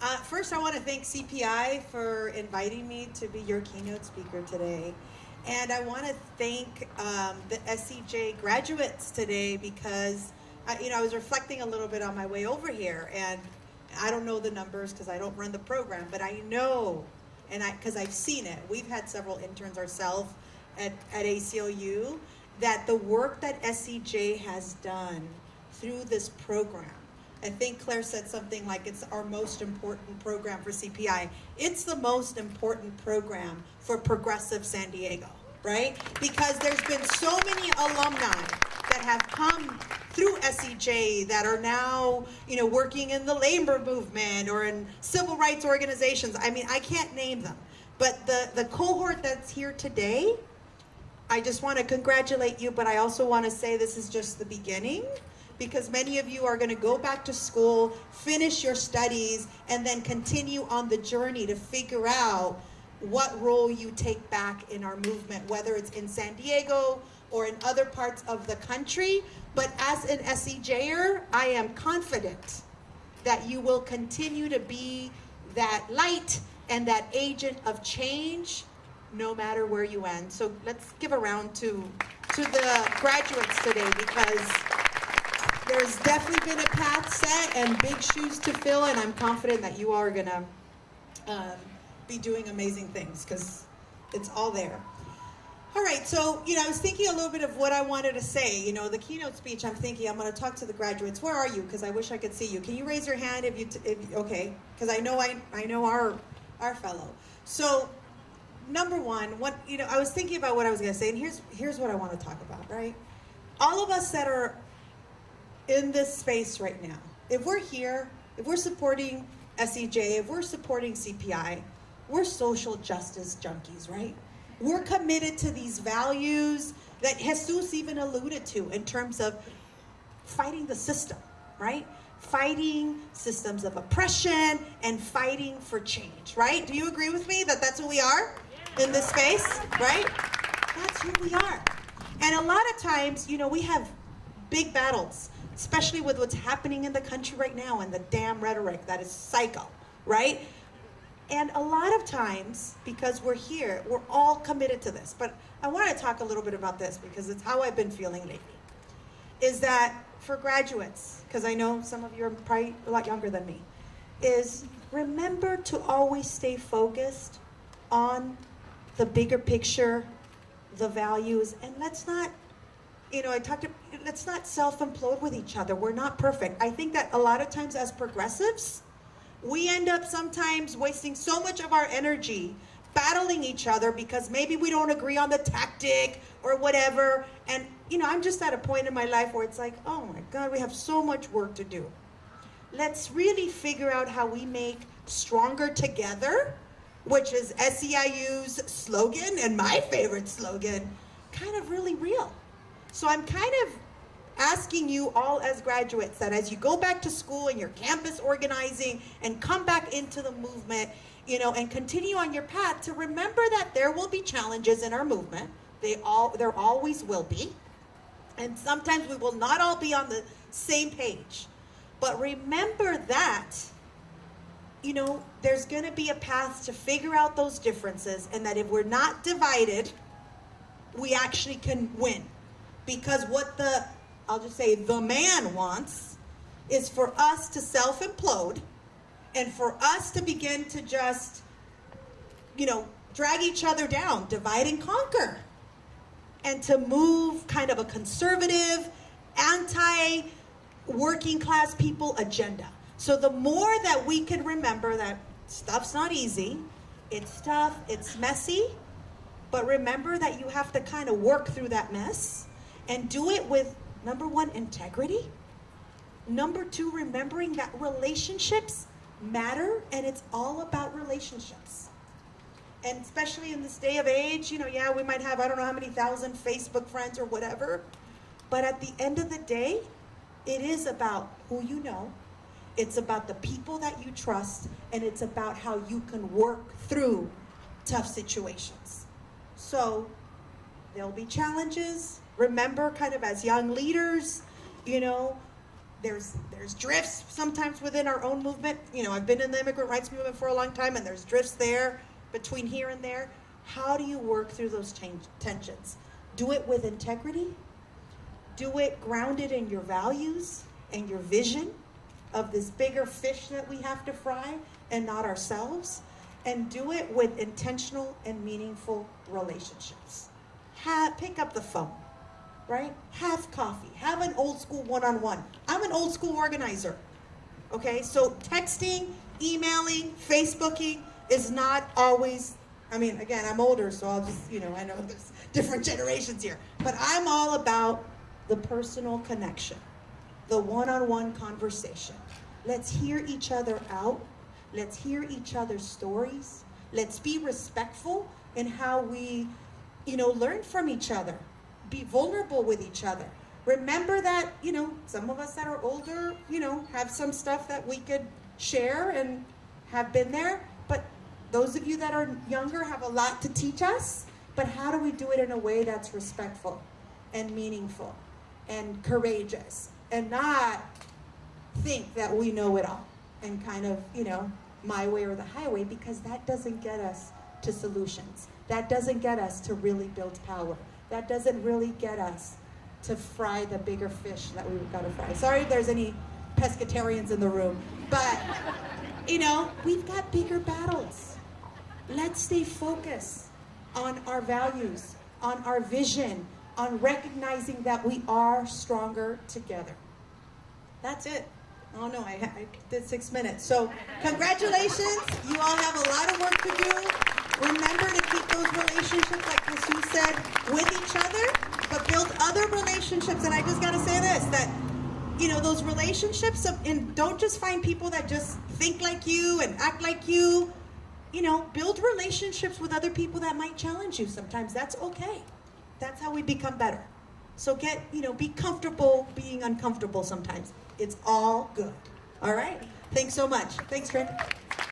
Uh, first, I want to thank CPI for inviting me to be your keynote speaker today. And I want to thank um, the SEJ graduates today because, I, you know, I was reflecting a little bit on my way over here. And I don't know the numbers because I don't run the program, but I know, and I because I've seen it. We've had several interns ourselves at, at ACLU, that the work that SEJ has done through this program I think Claire said something like it's our most important program for CPI. It's the most important program for progressive San Diego, right? Because there's been so many alumni that have come through SEJ that are now, you know, working in the labor movement or in civil rights organizations. I mean, I can't name them. But the, the cohort that's here today, I just want to congratulate you, but I also want to say this is just the beginning because many of you are going to go back to school, finish your studies, and then continue on the journey to figure out what role you take back in our movement, whether it's in San Diego or in other parts of the country. But as an SEJer, I am confident that you will continue to be that light and that agent of change no matter where you end. So let's give a round to, to the graduates today because there's definitely been a path set and big shoes to fill, and I'm confident that you are gonna um, be doing amazing things because it's all there. All right, so, you know, I was thinking a little bit of what I wanted to say. You know, the keynote speech, I'm thinking I'm going to talk to the graduates. Where are you? Because I wish I could see you. Can you raise your hand if you, if, okay, because I know I, I know our, our fellow. So, number one, what, you know, I was thinking about what I was going to say, and here's, here's what I want to talk about, right? All of us that are in this space right now, if we're here, if we're supporting SEJ, if we're supporting CPI, we're social justice junkies, right? We're committed to these values that Jesus even alluded to in terms of fighting the system, right? Fighting systems of oppression and fighting for change, right? Do you agree with me that that's who we are in this space, right? That's who we are. And a lot of times, you know, we have big battles especially with what's happening in the country right now and the damn rhetoric that is psycho, right? And a lot of times, because we're here, we're all committed to this. But I want to talk a little bit about this because it's how I've been feeling lately. Is that for graduates, because I know some of you are probably a lot younger than me, is remember to always stay focused on the bigger picture, the values, and let's not you know, I talked to, let's not self-implode with each other. We're not perfect. I think that a lot of times as progressives, we end up sometimes wasting so much of our energy battling each other because maybe we don't agree on the tactic or whatever. And, you know, I'm just at a point in my life where it's like, oh my God, we have so much work to do. Let's really figure out how we make stronger together, which is SEIU's slogan and my favorite slogan, kind of really real. So I'm kind of asking you all as graduates that as you go back to school and your campus organizing and come back into the movement, you know, and continue on your path to remember that there will be challenges in our movement. They all, there always will be. And sometimes we will not all be on the same page. But remember that, you know, there's going to be a path to figure out those differences and that if we're not divided, we actually can win. Because what the, I'll just say, the man wants is for us to self implode and for us to begin to just, you know, drag each other down, divide and conquer, and to move kind of a conservative, anti working class people agenda. So the more that we can remember that stuff's not easy, it's tough, it's messy, but remember that you have to kind of work through that mess and do it with number one, integrity. Number two, remembering that relationships matter and it's all about relationships. And especially in this day of age, you know, yeah, we might have, I don't know how many thousand Facebook friends or whatever, but at the end of the day, it is about who you know, it's about the people that you trust, and it's about how you can work through tough situations. So there'll be challenges, remember kind of as young leaders, you know, there's there's drifts sometimes within our own movement. You know, I've been in the immigrant rights movement for a long time, and there's drifts there between here and there. How do you work through those tensions? Do it with integrity. Do it grounded in your values and your vision of this bigger fish that we have to fry and not ourselves. And do it with intentional and meaningful relationships. Ha- pick up the phone right? Have coffee. Have an old school one on one. I'm an old school organizer. Okay, so texting, emailing, Facebooking is not always, I mean, again, I'm older, so I'll just, you know, I know there's different generations here, but I'm all about the personal connection, the one on one conversation. Let's hear each other out. Let's hear each other's stories. Let's be respectful in how we, you know, learn from each other be vulnerable with each other. Remember that, you know, some of us that are older, you know, have some stuff that we could share and have been there. But those of you that are younger have a lot to teach us. But how do we do it in a way that's respectful and meaningful and courageous and not think that we know it all and kind of, you know, my way or the highway because that doesn't get us to solutions. That doesn't get us to really build power that doesn't really get us to fry the bigger fish that we've got to fry. Sorry if there's any pescatarians in the room, but you know, we've got bigger battles. Let's stay focused on our values, on our vision, on recognizing that we are stronger together. That's it. Oh no, I, I did six minutes. So, congratulations. You all have a lot of work to do. Remember to keep those relationships, like Jesus said, with each other, but build other relationships. And I just got to say this that, you know, those relationships, of, and don't just find people that just think like you and act like you. You know, build relationships with other people that might challenge you sometimes. That's okay. That's how we become better. So get, you know, be comfortable being uncomfortable sometimes. It's all good. All right? Thanks so much. Thanks, Trent.